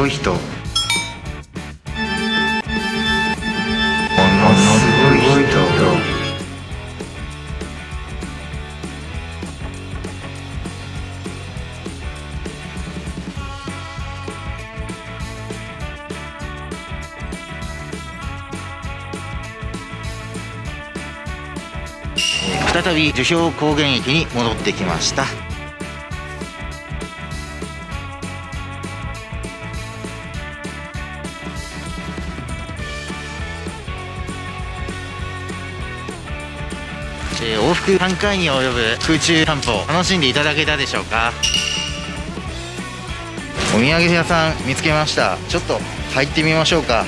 すごい人。ものすごい人。再び樹氷高原駅に戻ってきました。えー往復3回に及ぶ空中散歩楽しんでいただけたでしょうか？お土産屋さん見つけました。ちょっと入ってみましょうか。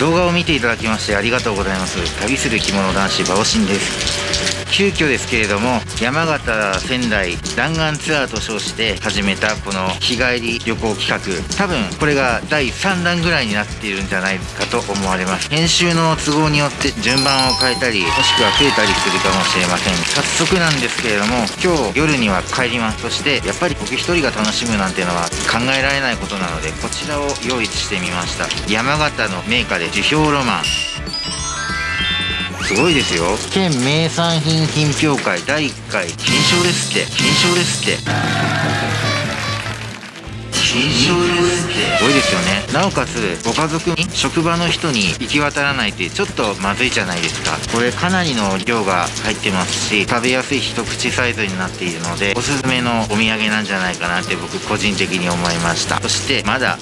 動画を見ていただきましてありがとうございます。旅する着物男子馬オシンです。急遽ですけれども山形仙台弾丸ツアーと称して始めたこの日帰り旅行企画。多分これが第3弾ぐらいになっているんじゃないかと思われます。編集の都合によって順番を変えたりもしくは増えたりするかもしれません。早速なんですけれども今日夜には帰ります。そしてやっぱり僕一人が楽しむなんていうのは考えられないことなのでこちらを用意してみました。山形の名家で樹氷ロマン。すごいですよ。県名産品品評会第1回金賞ですって。金賞ですって。金賞ですって。すごいですよね。なおかつご家族に職場の人に行き渡らないってちょっとまずいじゃないですか。これかなりの量が入ってますし食べやすい一口サイズになっているのでおすすめのお土産なんじゃないかなって僕個人的に思いました。そしてまだ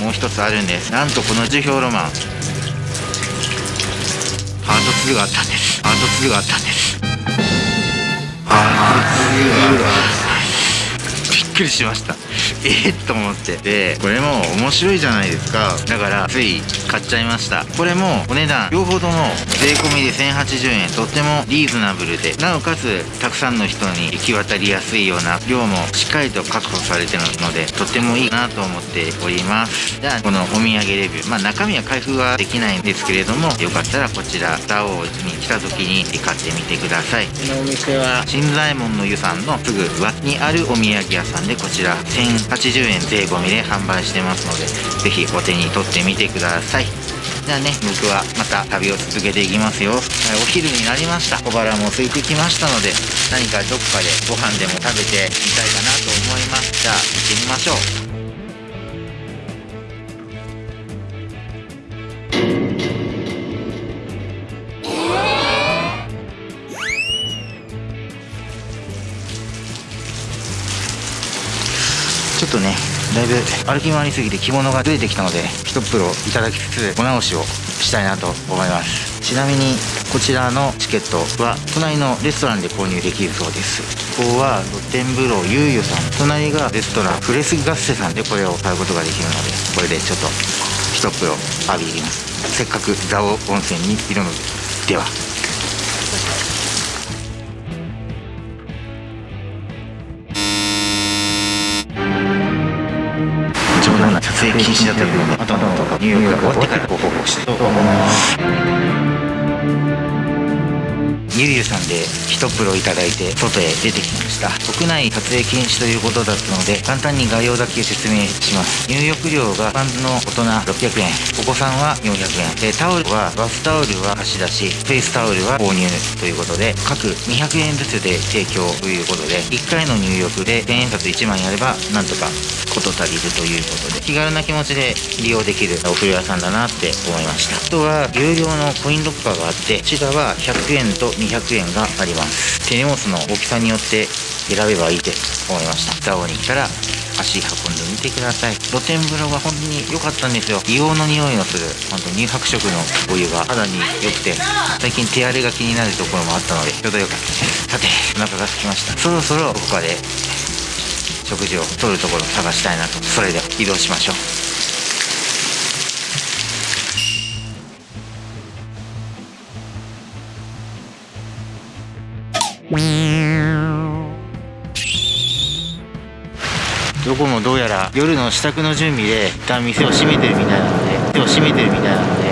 もう一つあるんです。なんとこの樹氷ロマンパート2があったんです。パート2があったんです。パート2があったんです。びっくりしました。えー、と思って。でこれも面白いじゃないですか。だからつい買っちゃいました。これもお値段両方とも税込みで1080円。とってもリーズナブルで。なおかつたくさんの人に行き渡りやすいような量もしっかりと確保されてるのでとってもいいなと思っております。じゃあこのお土産レビュー。まあ中身は開封はできないんですけれどもよかったらこちらダオに来た時に買ってみてください。このお店は新左衛門の湯さんのすぐ脇にあるお土産屋さんでこちら80円税込みで販売してますので是非お手に取ってみてください。じゃあね僕はまた旅を続けていきますよ。はいお昼になりました。小腹も空いてきましたので何かどっかでご飯でも食べてみたいかなと思います。じゃあ行ってみましょう。ょっとねだいぶ歩き回りすぎて着物がずれてきたので一風呂いただきつつお直しをしたいなと思います。ちなみにこちらのチケットは隣のレストランで購入できるそうです。ここは露天風呂ゆうゆさん。隣がレストランフレスガッセさんでこれを買うことができるのでこれでちょっと一風呂浴び入ります。せっかく蔵王温泉にいるのでは。談な撮影禁止だったのであとのニューヨークが終わってからご報告したいと思います。さんで一風呂いただいて外へ出てきました。館内撮影禁止ということだったので簡単に概要だけ説明します。入浴料が一般の大人600円お子さんは400円。でタオルはバスタオルは貸し出しフェイスタオルは購入ということで各200円ずつで提供ということで1回の入浴で千円札1枚あればなんとか事足りるということで気軽な気持ちで利用できるお風呂屋さんだなって思いました。あとは有料のコインロッカーがあってこちらは100円と200円があります手荷物の大きさによって選べばいいって思いましたザオに来たら足運んでみてください露天風呂が本当に良かったんですよ硫黄の匂いのする本当乳白色のお湯が肌に良くて最近手荒れが気になるところもあったのでちょうど良かったですさてお腹が空きましたそろそろどこかで食事をとるところを探したいなとそれでは移動しましょう夜の支度の準備で一旦店を閉めてるみたいなので店を閉めてるみたいなので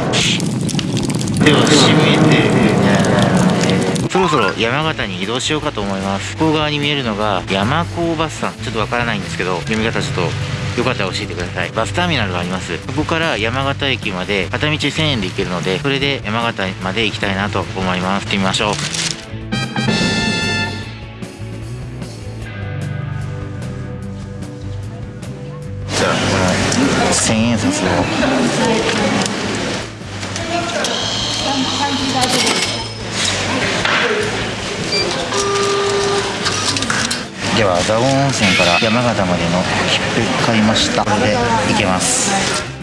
手をしめてるみたいなのでそろそろ山形に移動しようかと思います。向こう側に見えるのが山高バスさん。ちょっとわからないんですけど読み方ちょっとよかったら教えてください。バスターミナルがあります。そこから山形駅まで片道1000円で行けるのでそれで山形まで行きたいなと思います。行ってみましょう。千円札を。では蔵王温泉から山形までの切符買いました。これで行けます。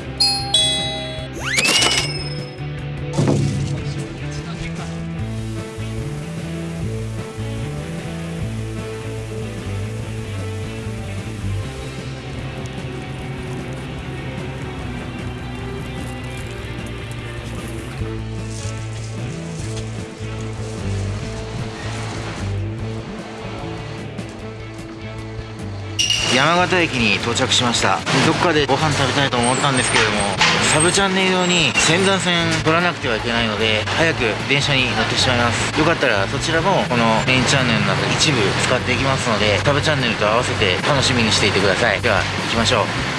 山形駅に到着しました。どっかでご飯食べたいと思ったんですけれどもサブチャンネル用に仙山線取らなくてはいけないので早く電車に乗ってしまいます。よかったらそちらもこのメインチャンネルの中一部使っていきますのでサブチャンネルと合わせて楽しみにしていてください。では行きましょう。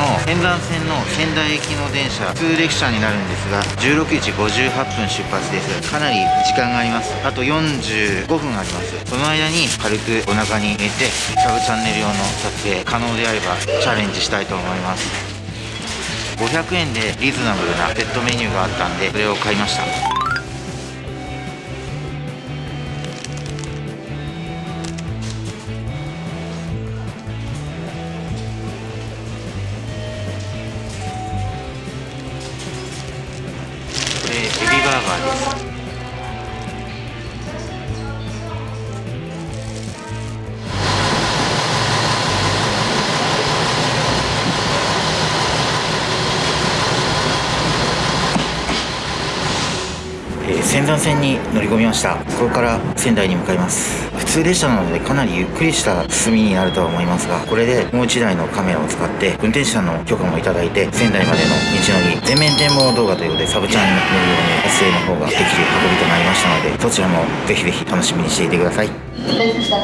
の仙山線の仙台行きの電車普通列車になるんですが16時58分出発です。かなり時間があります。あと45分あります。その間に軽くお腹に入れてサブチャンネル用の撮影可能であればチャレンジしたいと思います。500円でリーズナブルなセットメニューがあったんでそれを買いました。線に乗り込みました。ここから仙台に向かいます。普通列車なのでかなりゆっくりした進みになるとは思いますがこれでもう1台のカメラを使って運転手さんの許可もいただいて仙台までの道のり全面展望動画ということでサブチャンに乗るように撮影の方ができる運びとなりましたのでそちらもぜひぜひ楽しみにしていてください。This is the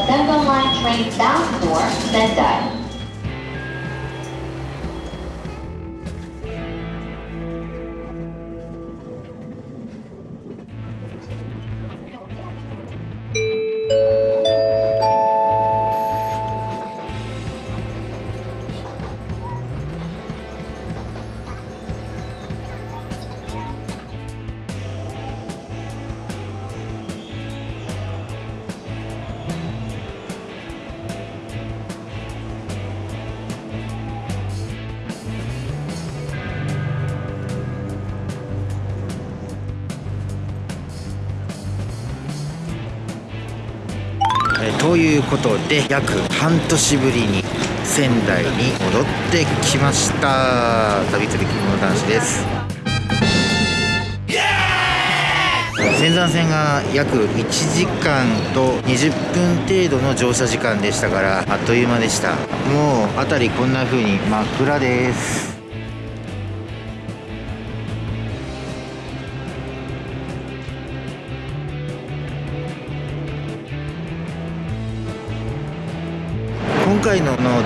ということで約半年ぶりに仙台に戻ってきました。旅釣り着物男子です。仙山線が約1時間と20分程度の乗車時間でしたからあっという間でした。もう辺りこんな風に真っ暗です。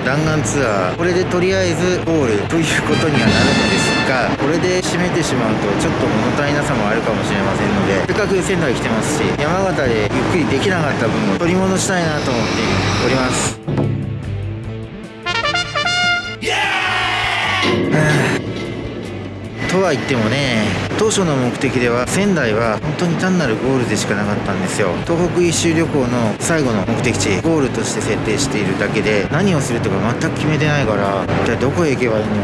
弾丸ツアーこれでとりあえずゴールということにはなるのですがこれで締めてしまうとちょっと物足りなさもあるかもしれませんのでせっかく仙台来てますし山形でゆっくりできなかった分を取り戻したいなと思っております。とは言ってもね当初の目的では仙台は本当に単なるゴールでしかなかったんですよ。東北一周旅行の最後の目的地ゴールとして設定しているだけで何をするとか全く決めてないから一体どこへ行けばいいんだろ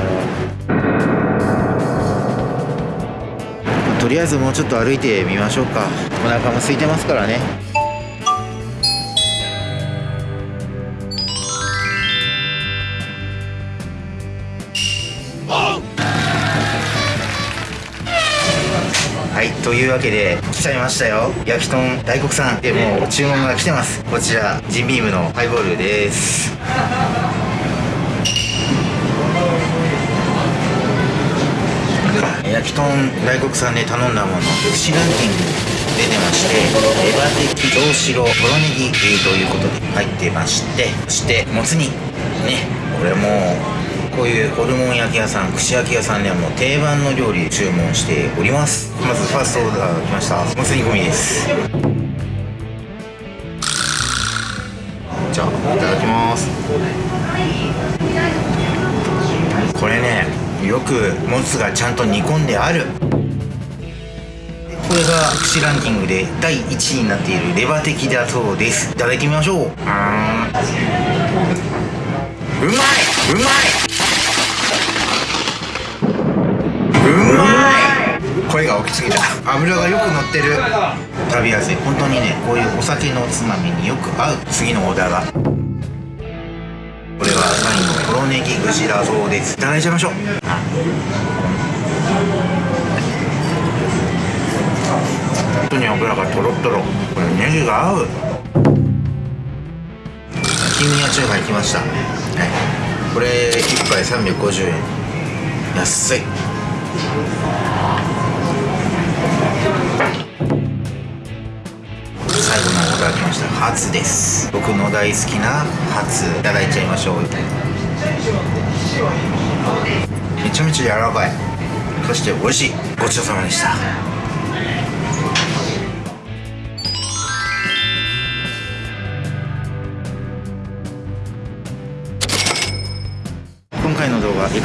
うとりあえずもうちょっと歩いてみましょうか。お腹も空いてますからね。はいというわけで来ちゃいましたよ。焼き豚大黒さん。でもう注文が来てます。こちらジンビームのハイボールです。焼き豚大黒さんで頼んだもの串ランキング出てましてエバテキ上白とろネギということで入ってましてそしてもつ煮。ねこれもうこういうホルモン焼き屋さん串焼き屋さんではもう定番の料理注文しております。まずファーストオーダー来ました。もつ煮込みです。じゃあいただきます。これねよくもつがちゃんと煮込んである。これが串ランキングで第1位になっているレバ的だそうです。いただいてみましょう。うーん。うまい！うまいうまい声が大きすぎた。油がよく乗ってる。食べやすい。本当にねこういうお酒のおつまみによく合う。次のオーダーが。これは3位のとろネギ串だそうです。いただいちゃいましょう。本当に油がとろとろこれネギが合う。金宮中華行きました、はい、これ1杯350円。安い。いただきました。ハツです。僕の大好きな初いただいちゃいましょう。めちゃめちゃ柔らかい。そして美味しい。ごちそうさまでした。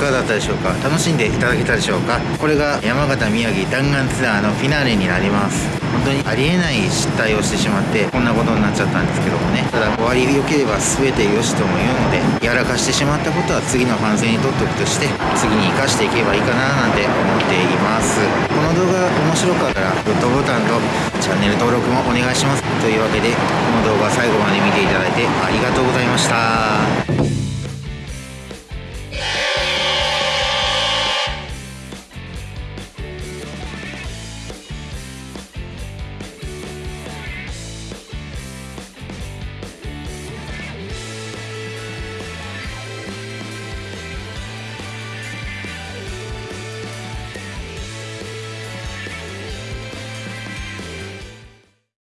かがだったでしょうか？楽しんでいただけたでしょうか？これが山形宮城弾丸ツアーのフィナーレになります。本当にありえない失態をしてしまってこんなことになっちゃったんですけどもね。ただ終わり良ければ全て良しとも言うのでやらかしてしまったことは次の反省にとっておくとして次に生かしていけばいいかななんて思っています。この動画が面白かったらグッドボタンとチャンネル登録もお願いします。というわけでこの動画最後まで見ていただいてありがとうございました。